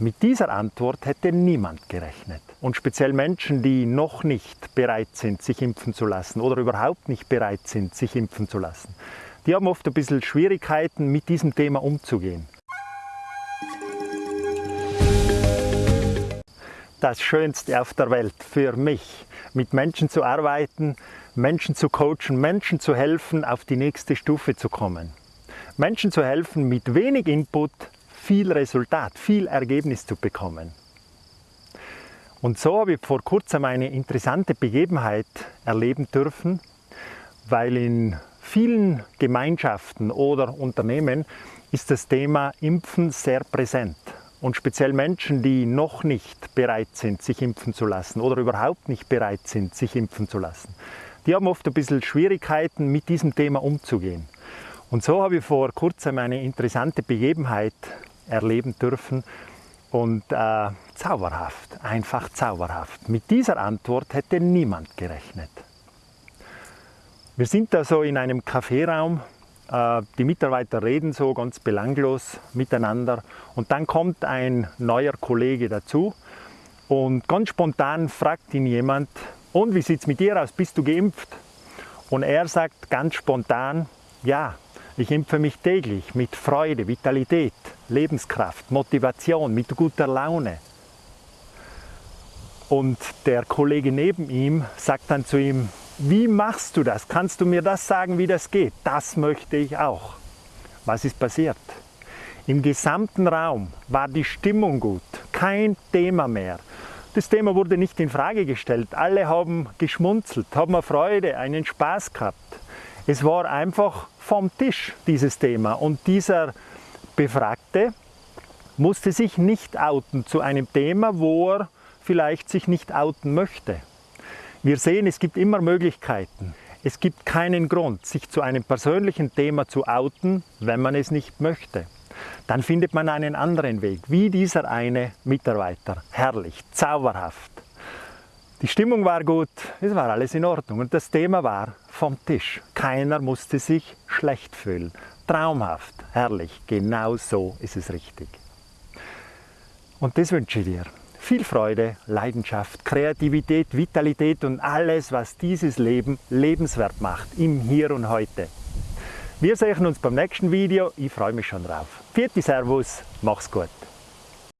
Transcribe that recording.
Mit dieser Antwort hätte niemand gerechnet. Und speziell Menschen, die noch nicht bereit sind, sich impfen zu lassen oder überhaupt nicht bereit sind, sich impfen zu lassen, die haben oft ein bisschen Schwierigkeiten, mit diesem Thema umzugehen. Das Schönste auf der Welt für mich, mit Menschen zu arbeiten, Menschen zu coachen, Menschen zu helfen, auf die nächste Stufe zu kommen. Menschen zu helfen, mit wenig Input viel Resultat, viel Ergebnis zu bekommen. Und so habe ich vor kurzem eine interessante Begebenheit erleben dürfen, weil in vielen Gemeinschaften oder Unternehmen ist das Thema Impfen sehr präsent. Und speziell Menschen, die noch nicht bereit sind, sich impfen zu lassen oder überhaupt nicht bereit sind, sich impfen zu lassen, die haben oft ein bisschen Schwierigkeiten, mit diesem Thema umzugehen. Und so habe ich vor kurzem eine interessante Begebenheit erleben dürfen und äh, zauberhaft, einfach zauberhaft. Mit dieser Antwort hätte niemand gerechnet. Wir sind da so in einem Kaffeeraum, äh, die Mitarbeiter reden so ganz belanglos miteinander und dann kommt ein neuer Kollege dazu und ganz spontan fragt ihn jemand, und wie sieht es mit dir aus, bist du geimpft? Und er sagt ganz spontan, ja, ich impfe mich täglich mit Freude, Vitalität, Lebenskraft, Motivation, mit guter Laune. Und der Kollege neben ihm sagt dann zu ihm, wie machst du das? Kannst du mir das sagen, wie das geht? Das möchte ich auch. Was ist passiert? Im gesamten Raum war die Stimmung gut, kein Thema mehr. Das Thema wurde nicht in Frage gestellt. Alle haben geschmunzelt, haben eine Freude, einen Spaß gehabt. Es war einfach vom Tisch, dieses Thema. Und dieser Befragte musste sich nicht outen zu einem Thema, wo er vielleicht sich nicht outen möchte. Wir sehen, es gibt immer Möglichkeiten. Es gibt keinen Grund, sich zu einem persönlichen Thema zu outen, wenn man es nicht möchte. Dann findet man einen anderen Weg, wie dieser eine Mitarbeiter. Herrlich, zauberhaft. Die Stimmung war gut, es war alles in Ordnung und das Thema war vom Tisch. Keiner musste sich schlecht fühlen. Traumhaft, herrlich, genau so ist es richtig. Und das wünsche ich dir. Viel Freude, Leidenschaft, Kreativität, Vitalität und alles, was dieses Leben lebenswert macht, im Hier und Heute. Wir sehen uns beim nächsten Video, ich freue mich schon drauf. Vierte Servus, mach's gut.